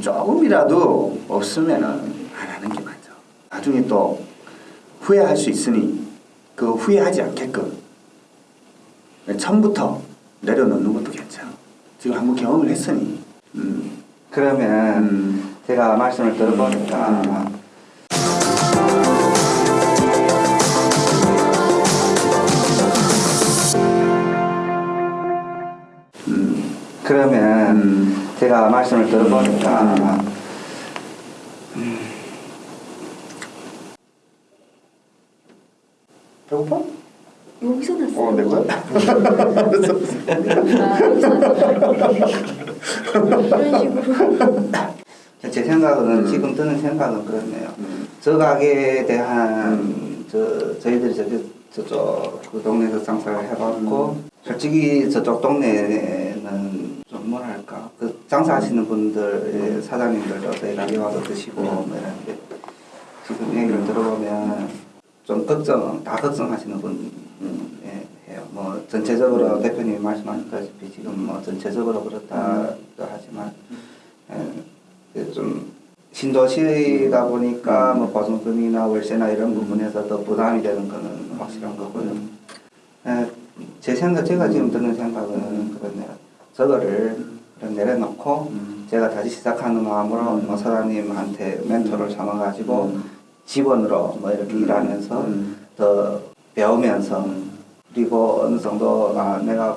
조금이라도 없으면은 안 하는 게 맞아. 나중에 또 후회할 수 있으니 그 후회하지 않게끔 처음부터 내려놓는 것도 괜찮아. 지금 한번 경험을 했으니. 음. 그러면 음. 제가 말씀을 들어보니까 음. 그러면 음. 제가 말씀을 들어보니까 배고파? 여기서 났어요. 어, 내 거야? 아, 여기서 났어요. 이런 식으로. 제 생각은 음. 지금 드는 생각은 그렇네요. 음. 저 가게에 대한 저 저희들이 저기 저쪽 그 동네에서 장사를 해봤고 솔직히 저쪽 동네는 좀 뭐랄까 그 장사하시는 분들 사장님들도 저희가 여기 와서 드시고 뭐 이런데 지금 얘기를 들어보면 좀 걱정 다 걱정하시는 분 음, 예, 해요. 뭐 전체적으로 대표님이 말씀하셨다시피 지금 뭐 전체적으로 그렇다 하지만 예, 그좀 신도시다 보니까 뭐 보증금이나 월세나 이런 부분에서 더 부담이 되는 거는 확실한 거고요. 예, 제 생각, 제가 지금 드는 생각은 그렇네요. 저거를 내려놓고 음. 제가 다시 시작하는 마음으로 뭐 사장님한테 멘토를 삼아가지고 직원으로 뭐 이렇게 일하면서 음. 더 배우면서 그리고 어느 정도 아 내가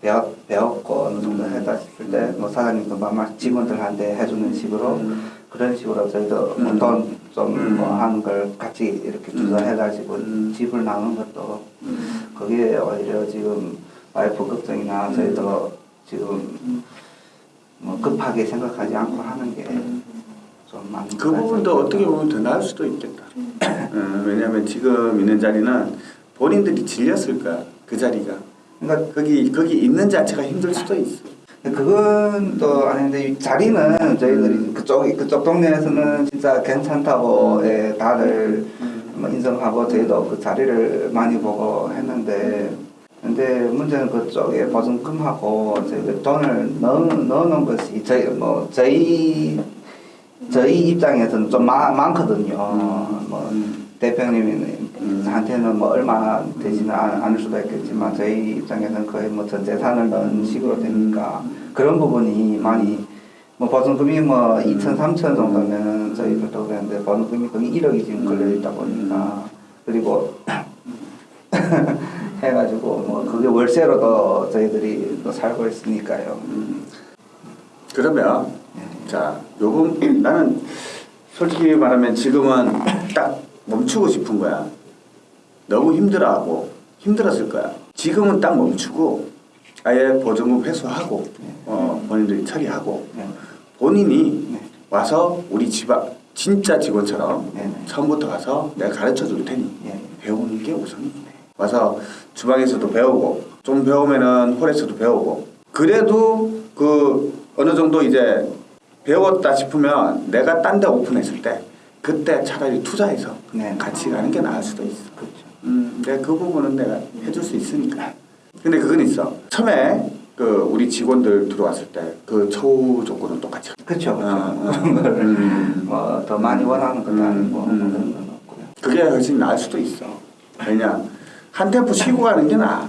배웠, 배웠고 어느 정도 했다 싶을 때 뭐 사장님도 막 직원들한테 해주는 식으로 음. 그런 식으로 저희도 음. 돈 좀 뭐 하는 걸 같이 이렇게 투자해가지고 음. 집을 나눈 것도 음. 그게 오히려 지금 와이프 걱정이나 저희도 지금 뭐 급하게 생각하지 않고 하는 게좀 많은 그것 부분도. 어떻게 보면 더 나을 수도 있겠다. 음, 왜냐하면 지금 있는 자리는 본인들이 질렸을 거야. 그 자리가. 그러니까 거기 거기 있는 자체가 힘들 수도 있어. 그건 또 아닌데 이 자리는 저희들이 그쪽 그쪽 동네에서는 진짜 괜찮다고 예, 다들 뭐 인정하고 저희도 그 자리를 많이 보고 했는데 근데 문제는 그쪽에 보증금하고 저희 돈을 넣어 넣어놓은 것이 저희 뭐 저희 저희 입장에서는 좀 많, 많거든요. 뭐 대표님한테는 뭐 얼마 되지는 않- 않을 수도 있겠지만 저희 입장에서는 거의 뭐 전 재산을 넣은 식으로 되니까 그런 부분이 많이 뭐 보증금이 뭐 2천, 3천 정도면 저희들도 그랬는데 보증금이 거의 1억이 지금 걸려 있다 보니까 그리고 해가지고 뭐 그게 월세로도 저희들이 또 살고 있으니까요. 그러면 자 요금 나는 솔직히 말하면 지금은 딱 멈추고 싶은 거야. 너무 힘들어하고 힘들었을 거야. 지금은 딱 멈추고 아예 보증금 회수하고 어, 본인들이 처리하고 네. 본인이 네. 와서 우리 집 앞 진짜 직원처럼 네. 처음부터 와서 내가 가르쳐 줄 테니 예. 배우는 게 우선이네. 와서 주방에서도 배우고 좀 배우면은 홀에서도 배우고 그래도 그 어느 정도 이제 배웠다 싶으면 내가 딴 데 오픈했을 때 그때 차라리 투자해서 네. 같이 가는 게 나을 수도 있어. 그렇죠. 음, 내가 그 부분은 내가 해줄 수 있으니까. 근데 그건 있어. 처음에 그 우리 직원들 들어왔을 때 그 처우 조건은 똑같이. 그렇죠. 그렇죠. 어, 어. 음. 뭐더 많이 원하는 것도 음, 아니고 음. 그런 건 없고요. 그게 훨씬 나을 수도 있어. 왜냐 한 템포 쉬고 가는 게 나아.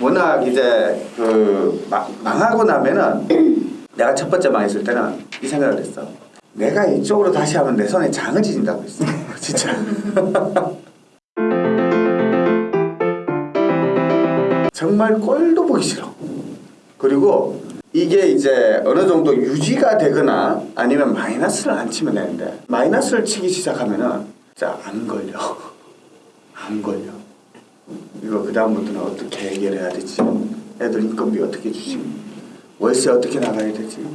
워낙 이제 그 마- 망하고 나면은 내가 첫 번째 망했을 때는 이 생각을 했어. 내가 이쪽으로 다시 하면 내 손에 장을 지진다고 했어. 진짜. 정말 꼴도 보기 싫어. 그리고 이게 이제 어느 정도 유지가 되거나 아니면 마이너스를 안 치면 되는데 마이너스를 치기 시작하면은 진짜 안 걸려. 안 걸려. 이거 그 다음부터는 어떻게 해결해야 되지? 애들 인건비 어떻게 주지? 월세 어떻게 나가야 되지?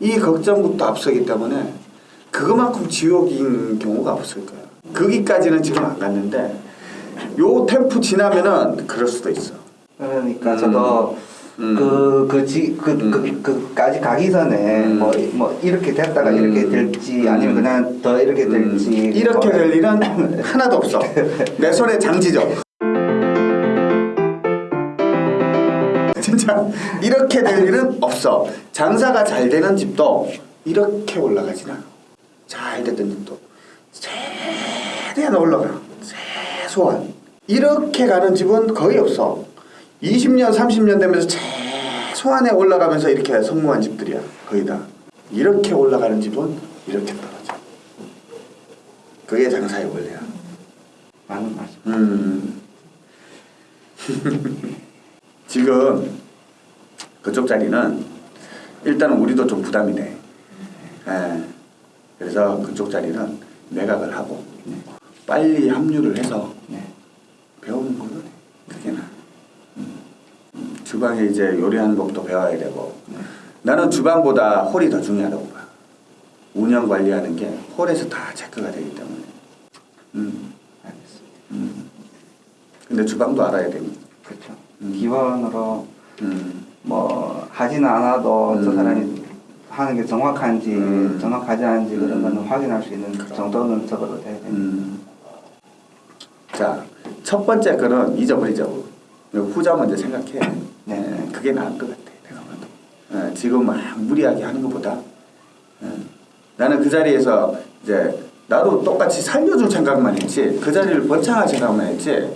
이 걱정부터 앞서기 때문에 그것만큼 지옥인 경우가 없을 거야. 거기까지는 지금 안 갔는데 요 템포 지나면은 그럴 수도 있어. 그러니까 음. 저도 음. 그, 그, 지, 그, 음. 그, 그 까지 가기 전에 음. 뭐, 뭐, 이렇게 됐다가 음. 이렇게 될지 아니면 그냥 더 이렇게 될지. 음, 이렇게 될 일은 하나도 없어. 내 손에 장지죠. 진짜 이렇게 될 일은 없어. 장사가 잘 되는 집도 이렇게 올라가진 않아. 잘 됐던 집도 최대한 올라가. 최소한. 이렇게 가는 집은 거의 없어. 20년, 30년 되면서 최소한에 올라가면서 이렇게 성공한 집들이야. 거의 다. 이렇게 올라가는 집은 이렇게 떨어져. 그게 장사의 원리야. 맞는 말씀. 음. 지금 그쪽 자리는 일단 우리도 좀 부담이 돼. 예. 그래서 그쪽 자리는 매각을 하고 빨리 합류를 해서 네. 배우는 해. 그게 나. 음. 음, 주방에 이제 요리하는 법도 배워야 되고 나는 주방보다 홀이 더 중요하다고 봐. 운영 관리하는 게 홀에서 다 체크가 되기 때문에. 음. 알겠습니다. 음. 근데 주방도 알아야 되니. 그렇죠. 음. 기본으로 음. 뭐 하지는 않아도 저 음. 사람이 하는 게 정확한지 음. 정확하지 않은지 그런 음. 거는 확인할 수 있는 그럼. 정도는 적어도 돼야 됩니다. 음. 자, 첫 번째 거는 잊어버리자고. 후자 먼저 생각해. 네. 예, 그게 나을 것 같아. 내가 봐도. 예, 지금 막 무리하게 하는 것보다 예, 나는 그 자리에서 이제 나도 똑같이 살려줄 생각만 했지 그 자리를 번창할 생각만 했지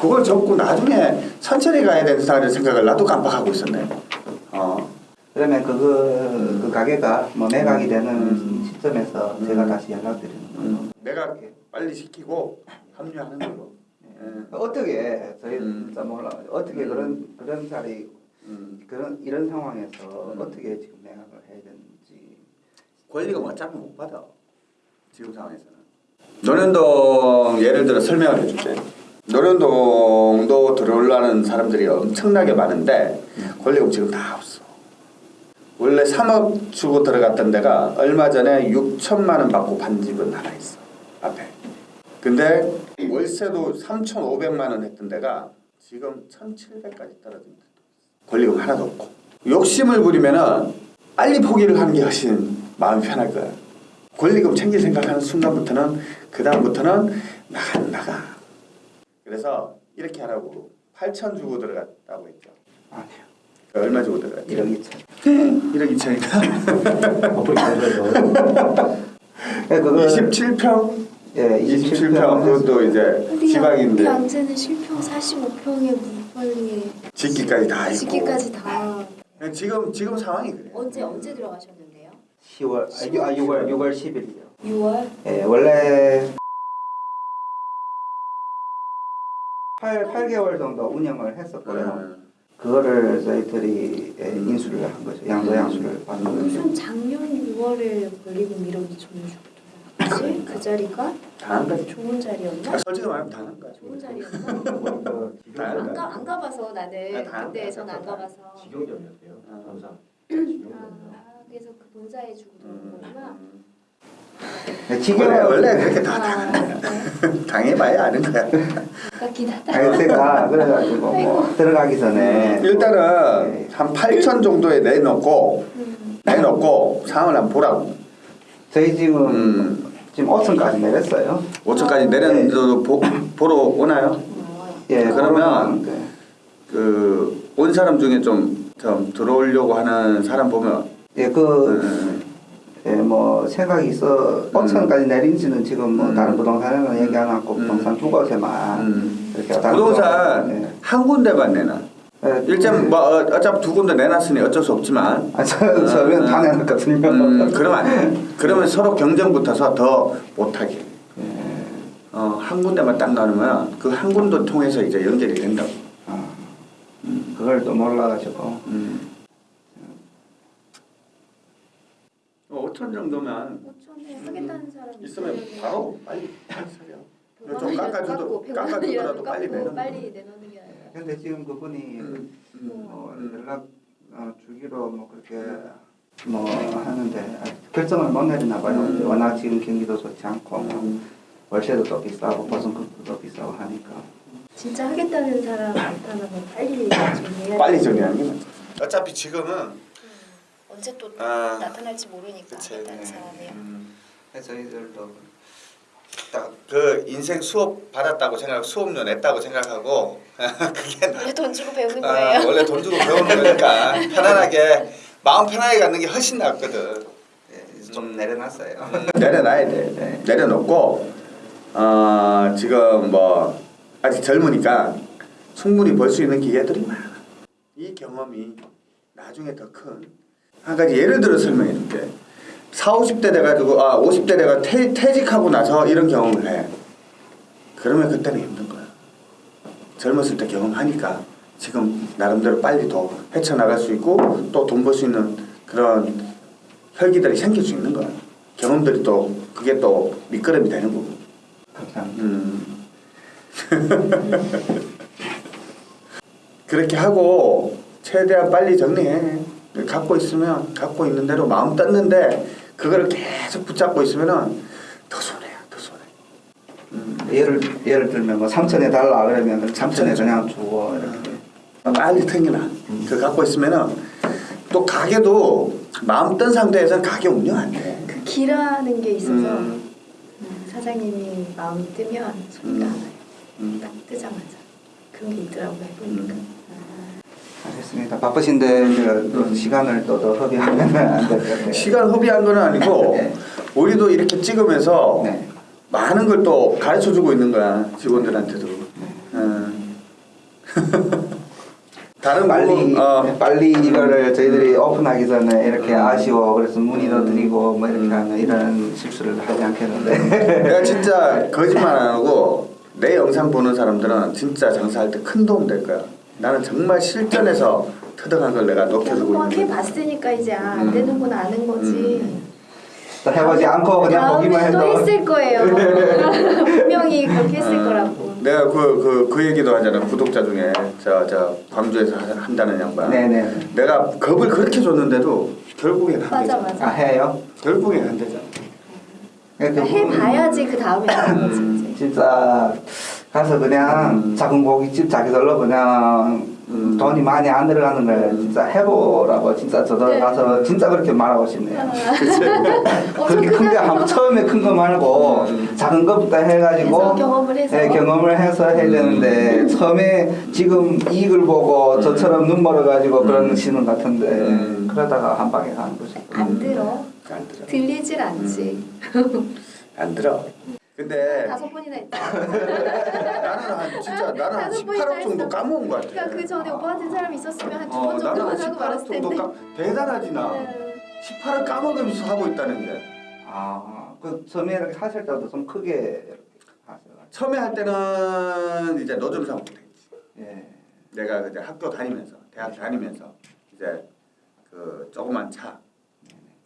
그걸 접고 나중에 천천히 가야 되는 생각을 나도 깜빡하고 있었네. 어. 그러면 그거 그 가게가 뭐 매각이 되는 음. 시점에서 음. 제가 다시 연락드리는 걸로. 음, 내가 빨리 시키고 합류하는 걸로. 예. 어떻게 저희 음. 진짜 몰라 어떻게 음. 그런 그런 자리 음. 그런 이런 상황에서 음. 어떻게 지금 매각을 해야 되는지 권리금 어차피 못 받아 지금 상황에서는 노련동 예를 들어 설명을 해줄게 노련동도 들어오려는 사람들이 엄청나게 많은데 권리금 지금 다 없어 원래 3억 주고 들어갔던 데가 얼마 전에 6천만 원 받고 반 집은 하나 있어 앞에 근데 월세도 3,500만 원 했던 데가 지금 1,700까지 떨어진 데 권리금 하나도 없고 욕심을 부리면은 빨리 포기를 하는 게 훨씬 마음이 편할 거야. 권리금 챙길 생각하는 순간부터는 그 다음부터는 나가 나가. 그래서 이렇게 하라고 8천 주고 들어갔다고 했죠. 아니요 얼마 주고 들어갔죠? 1억 2천 1억 2천이니까 어플이 네, 그거 27평, 예 27평 그것도 이제 지방인데 양재는 실평 45평에 물빨리에 짓기까지 다 있고. 짓기까지 다 지금 지금 상황이 그래. 언제 언제 들어가셨는데요? 10월 아, 유- 아 6월 6월 10일이요 6월? 예 원래 8, 8개월 정도 운영을 했었고요 음. 그거를 저희들이 예, 인수를 한 거죠 양도 양수를 받은 거죠 무슨 작년 6월에 권리금 1억 2천을 주고 들어갔지? 그 자리가 다한 거지. 좋은 자리였나? 아, 솔직히 말하면 다한 거야. 좋은 자리였나? 그 안, 가, 안 가봐서 아, 나는 다 그때 안전안 가봐서 직영점이었대요. 아. 항상 아, 직영점. 그래서 그 본사에 주고 들어온 거구나 네, 원래 지금 원래 그렇게 다 아, 네. 당해봐야 아는 거야. 하다 아니 제가 그래가지고 뭐 들어가기 전에 일단은 네. 한 8천 정도에 내놓고 음. 내놓고 상황을 한번 보라고. 저희 지금 음. 지금 5층까지 내렸어요 5천까지 내렸는데도 보, 보러 오나요? 예 그러면 네. 그온 사람 중에 좀, 좀 들어오려고 하는 사람 보면 예그 음, 예, 뭐 생각이 있어 5층까지 내린지는 지금 뭐 음. 다른 부동산에는 얘기 안 하고 음. 부동산 두 곳에만 음. 이렇게 부동산 부동산, 한 군데만 내놔. 예. 일단 뭐 어, 어차피 두 군데 내놨으니 어쩔 수 없지만 아, 저, 저는 음, 다 내놨거든요 음, 그러면 안 돼. 그러면 서로 경쟁 붙어서 더 못하게. 예. 어, 한 군데만 딱 나누면 그 한 군데 통해서 이제 연결이 된다고. 아, 그걸 또 몰라가지고 음. 어, 5천 정도면 5천에 하겠다는 사람이 있으면 바로 빨리 사려. 백만 좀 백만 깎아주더라도 빨리 내놓는 빨리 거. 내놓는 게 아니라 근데 지금 그분이 음, 음, 뭐 음. 연락 어, 주기로 뭐 그렇게 뭐 하는데 결정을 못 내리나 봐요. 음. 워낙 지금 경기도 좋지 않고 뭐 음. 월세도 또 비싸고 보증금도 비싸고 하니까. 진짜 하겠다는 사람 나타나면 빨리 정리해야 빨리 돼. 정리하는 게 맞죠. 어차피 지금은 음, 언제 또 아, 나타날지 모르니까 그치. 하겠다는 네. 사람이야 음, 그래서 저희들도 딱 그 인생 수업 받았다고 생각, 수업료 냈다고 생각하고 그게 나- 원래 돈 주고 배우는 아, 거예요 원래 돈 주고 배우는 거니까 편안하게 마음 편하게 갖는 게 훨씬 낫거든. 예, 좀 내려놨어요. 내려놔야 돼. 네. 내려놓고 어, 지금 뭐 아직 젊으니까 충분히 벌수 있는 기회들이 많아. 이 경험이 나중에 더큰 한 가지 예를 들어 설명해 줄게. 4, 50대 돼가지고 아 50대 내가 퇴, 퇴직하고 나서 이런 경험을 해. 그러면 그때는 힘든 거야. 젊었을 때 경험하니까 지금 나름대로 빨리 더 헤쳐나갈 수 있고 또 돈 벌 수 있는 그런 혈기들이 생길 수 있는 거야. 경험들이 또 그게 또 밑거름이 되는 거고. 음. 그렇게 하고 최대한 빨리 정리해. 갖고 있으면 갖고 있는 대로 마음 떴는데 그거를 계속 붙잡고 있으면은 더 손해야, 더 손해. 음. 예를 예를 들면 뭐 3천에 달라 그러면 3천에 삼천에 그냥 주고 이렇게. 빨리 튕기나. 그 갖고 있으면은 또 가게도 마음 뜬 상태에서는 가게 운영 안 돼. 그 기라는 게 있어서 음. 음, 사장님이 마음이 뜨면 손도 음. 안 와요. 음. 딱 뜨자마자 그런 게 있더라고요. 해보니까. 음. 알겠습니다. 바쁘신데 또 시간을 또 더 허비하면 안 될 것 같아요. 시간 허비한 건 아니고 네. 우리도 이렇게 찍으면서 네. 많은 걸 또 가르쳐 주고 있는 거야 직원들한테도. 네. 어. 다른 빨리 어, 네, 빨리 이거를 저희들이 오픈하기 전에 이렇게 음. 아쉬워 그래서 문의도 드리고 뭐 이렇게 음. 하는 이런 실수를 하지 않겠는데 내가 진짜 거짓말 안 하고 내 영상 보는 사람들은 진짜 장사할 때 큰 도움 될 거야. 나는 정말 실전에서 터득한 걸 내가 녹여주고 한번 있는 거야. 해봤으니까 이제 아, 안 음. 되는구나 아는 거지. 음. 또 해보지 않고 그냥 보기만 또 해도 했을 거예요. 분명히 그렇게 했을 어, 거라고. 내가 그 그 그 얘기도 하잖아 구독자 중에 저 저 광주에서 하- 한다는 양반. 네네 내가 겁을 그렇게 줬는데도 결국엔 안 맞아 되잖아. 맞아. 아 해요? 결국엔 안 되잖아. 그러니까 해봐야지 그 다음에 음. 진짜 가서 그냥 음. 작은 고깃집 자기들로 그냥 음. 돈이 많이 안 들어가는 걸 진짜 해보라고 진짜 저도 네. 가서 진짜 그렇게 말하고 싶네요. 어, 그렇게 저큰거 그냥 한 처음에 큰 거 말고 음. 작은 것부터 해가지고 경험을 해서. 네, 경험을 해서 해야 되는데 처음에 지금 이익을 보고 저처럼 눈 멀어가지고 그런 시는 같은데 음. 그러다가 한 방에 가는 거죠. 안 들어. 안 들어. 들리질 않지. 안 들어. 근데 다섯 번이나 했다. 나는 한 진짜 나는 한 다섯 번이나 18억 정도. 까먹은 것 같아. 그러니까 그 전에 오빠 같은 사람이 있었으면 한두 어, 번한 하고 18억 말았을 텐데. 까 대단하지 나. 네. 18억 까먹으면서 하고 있다는 게. 아, 그 처음에 이렇게 하실 때도 좀 크게 하세요. 처음에 할 때는 이제 노점상부터 했지. 예. 내가 이제 학교 다니면서 대학 다니면서 이제 그 조그만 차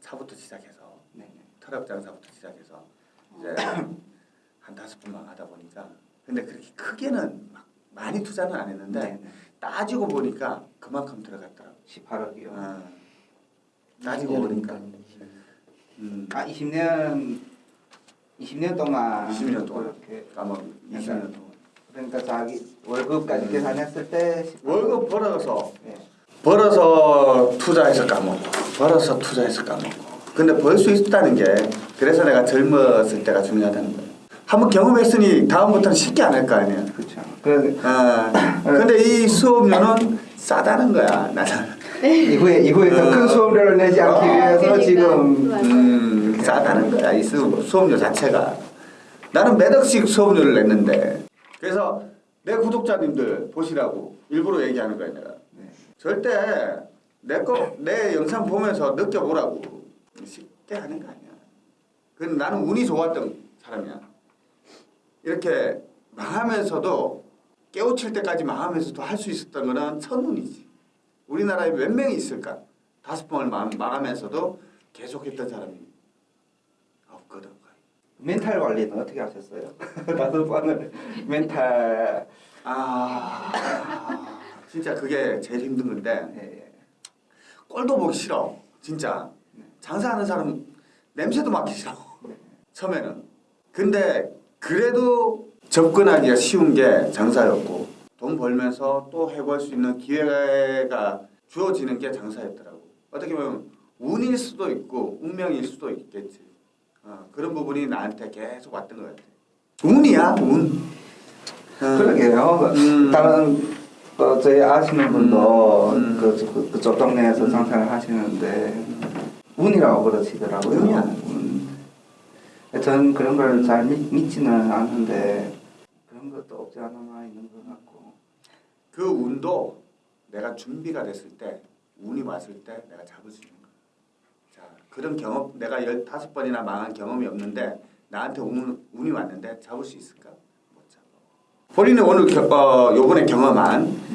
차부터 시작해서 네. 트럭 장사부터 시작해서 이제 한 다섯 분만 하다 보니까 근데 그렇게 크게는 막 많이 투자는 안 했는데 네. 따지고 보니까 그만큼 들어갔더라고. 18억이요. 어. 따지고 보니까. 음. 아 20년 20년 동안 20년 동안. 그렇게 아마 20년 동안. 그러니까 자기 월급까지 계산했을 때 18억. 월급 벌어서 예. 벌어서 투자해서 까먹고 벌어서 투자해서 까먹고 근데 벌 수 있다는 게 그래서 내가 젊었을 때가 중요하다는 거예요 한번 경험했으니 다음부터는 쉽게 안 할 거 아니야 그렇죠. 그 아, 근데 이 수업료는 싸다는 거야 나는 이후에 이후에 더큰 어. 수업료를 내지 않기 어, 위해서 그러니까. 지금. 음, 싸다는 거야 이 수, 수업료 자체가 나는 몇 억씩 수업료를 냈는데 그래서 내 구독자님들 보시라고 일부러 얘기하는 거야 내가 네. 절대 내 거 내 영상 보면서 느껴보라고 쉽게 하는 거 아니야. 그건 나는 운이 좋았던 사람이야. 이렇게 망하면서도 깨우칠 때까지 망하면서도 할 수 있었던 거는 천운이지. 우리나라에 몇 명이 있을까? 다섯 번을 망, 망하면서도 계속했던 사람이 없거든. 멘탈 관리는 어떻게 하셨어요? 다섯 번을 멘탈 아, 진짜 그게 제일 힘든 건데 예, 예. 꼴도 보기 싫어 진짜 장사하는 사람 냄새도 맡기 싫어 처음에는 근데 그래도 접근하기가 쉬운 게 장사였고 돈 벌면서 또 해볼 수 있는 기회가 주어지는 게 장사였더라고 어떻게 보면 운일 수도 있고 운명일 수도 있겠지 어, 그런 부분이 나한테 계속 왔던 것 같아 운이야 운 어. 그러게요. 음. 다른 그 저희 아시는 분도 음. 그, 그 그쪽 동네에서 장사를 하시는데 운이라고 그러시더라고요. 운이야. 음. 저는 그런 걸 잘 믿지는 않는데 그런 것도 없지 않아 있는 것 같고. 그 운도 내가 준비가 됐을 때 운이 왔을 때 내가 잡을 수 있는 거야. 자 그런 경험 내가 15번이나 망한 경험이 없는데 나한테 운, 운이 왔는데 잡을 수 있을까? 못 잡아. 본인이 오늘 겨, 어, 요번에 경험한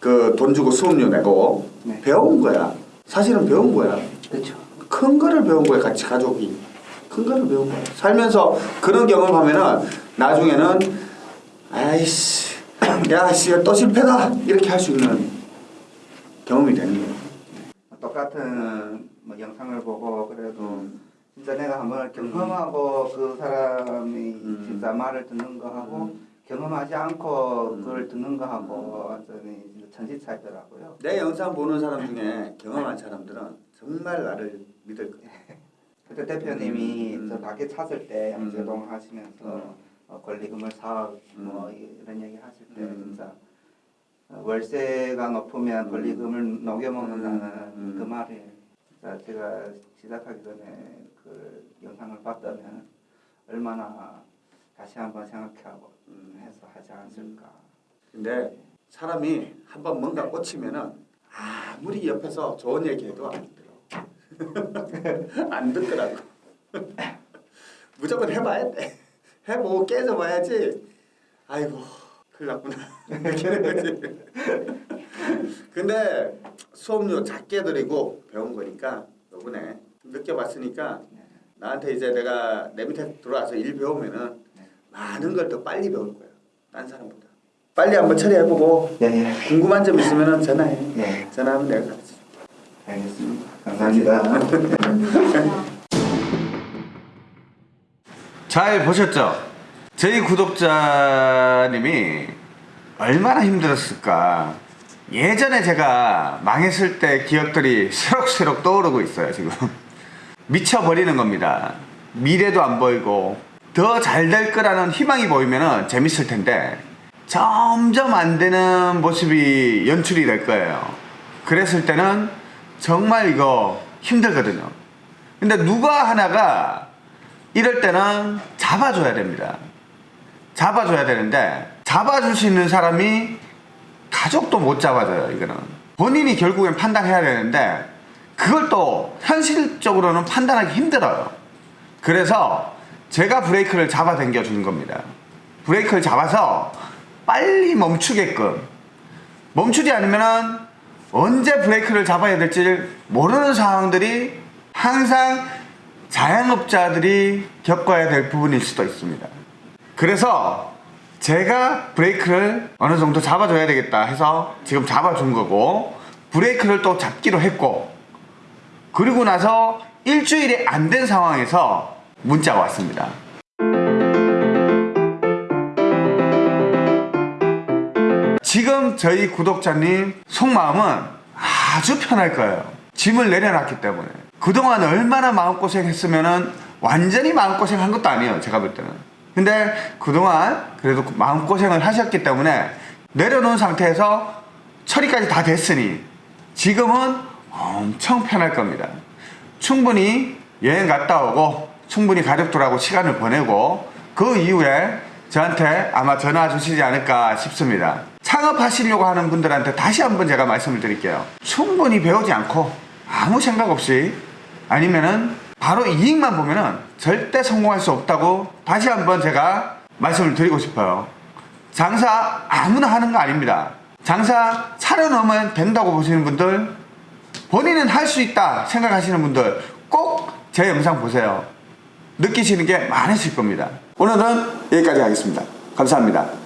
그돈 주고 수업료 내고 네. 배운 거야. 사실은 배운 거야. 그렇죠. 큰 거를 배운 거야 같이 가족이 큰 거를 배운 거야 살면서 그런 경험하면은 나중에는 아이씨 야씨 또 실패다 이렇게 할 수 있는 경험이 되는 거야 똑같은 뭐 영상을 보고 그래도 음. 진짜 내가 한번 경험하고 그 사람이 음. 진짜 말을 듣는 거 하고 경험하지 않고 음. 그걸 듣는 거 하고 완전히 천지 차이더라고요. 내 영상 보는 사람 중에 경험한 사람들은 정말 나를 믿을 거야 그때 대표님이 음. 저 가게 찾을 때 음. 양재동 하시면서 음. 어, 권리금을 사업 뭐 음. 이런 얘기 하실 때 음. 진짜 어, 월세가 높으면 음. 권리금을 녹여먹는다는 음. 그 진짜 제가 시작하기 전에 그 영상을 봤다면 얼마나 다시 한번 생각하고 음. 해서 하지 않았을까. 근데 사람이 한번 뭔가 꽂히면은 아무리 옆에서 좋은 얘기해도 안 들어 안 듣더라고. 무조건 해봐야 돼. 해보고 깨져봐야지. 아이고 큰일 났구나. 근데 수업료 작게 드리고 배운 거니까 요번에 느껴봤으니까 나한테 이제 내가 내 밑에 들어와서 일 배우면은 많은 걸 더 빨리 배울 거야. 딴 사람보다. 빨리 한번 처리해보고 예, 예. 궁금한 점 있으면 전화해. 예. 전화하면 내가 알겠습니다. 감사합니다. 잘 보셨죠? 저희 구독자님이 얼마나 힘들었을까. 예전에 제가 망했을 때 기억들이 새록새록 떠오르고 있어요, 지금. 미쳐버리는 겁니다. 미래도 안 보이고, 더 잘 될 거라는 희망이 보이면 재밌을 텐데, 점점 안 되는 모습이 연출이 될 거예요. 그랬을 때는 정말 이거 힘들거든요. 근데 누가 하나가 이럴 때는 잡아줘야 됩니다. 잡아줘야 되는데 잡아줄 수 있는 사람이 가족도 못 잡아줘요. 이거는 본인이 결국엔 판단해야 되는데 그걸 또 현실적으로는 판단하기 힘들어요. 그래서 제가 브레이크를 잡아 당겨 주는 겁니다. 브레이크를 잡아서 빨리 멈추게끔 멈추지 않으면은 언제 브레이크를 잡아야 될지 모르는 상황들이 항상 자영업자들이 겪어야 될 부분일 수도 있습니다. 그래서 제가 브레이크를 어느 정도 잡아줘야 되겠다 해서 지금 잡아준 거고 브레이크를 또 잡기로 했고 그리고 나서 일주일이 안 된 상황에서 문자가 왔습니다. 지금 저희 구독자님 속마음은 아주 편할 거예요. 짐을 내려놨기 때문에. 그동안 얼마나 마음고생 했으면은 완전히 마음고생 한 것도 아니에요. 제가 볼 때는. 근데 그동안 그래도 마음고생을 하셨기 때문에 내려놓은 상태에서 처리까지 다 됐으니 지금은 엄청 편할 겁니다. 충분히 여행 갔다 오고 충분히 가족들하고 시간을 보내고 그 이후에 저한테 아마 전화 주시지 않을까 싶습니다. 창업하시려고 하는 분들한테 다시 한번 제가 말씀을 드릴게요. 충분히 배우지 않고 아무 생각 없이 아니면은 바로 이익만 보면은 절대 성공할 수 없다고 다시 한번 제가 말씀을 드리고 싶어요. 장사 아무나 하는 거 아닙니다. 장사 차려놓으면 된다고 보시는 분들 본인은 할 수 있다 생각하시는 분들 꼭 제 영상 보세요. 느끼시는 게 많으실 겁니다. 오늘은 여기까지 하겠습니다. 감사합니다.